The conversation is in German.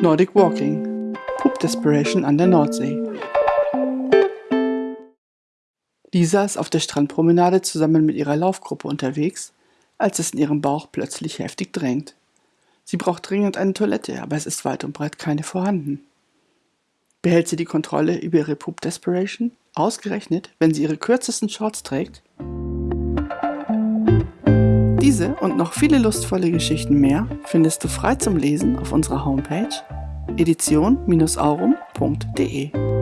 Nordic Walking. Poop Desperation an der Nordsee. Lisa ist auf der Strandpromenade zusammen mit ihrer Laufgruppe unterwegs, als es in ihrem Bauch plötzlich heftig drängt. Sie braucht dringend eine Toilette, aber es ist weit und breit keine vorhanden. Behält sie die Kontrolle über ihre Poop Desperation? Ausgerechnet, wenn sie ihre kürzesten Shorts trägt? Diese und noch viele lustvolle Geschichten mehr findest du frei zum Lesen auf unserer Homepage edition-aurum.de.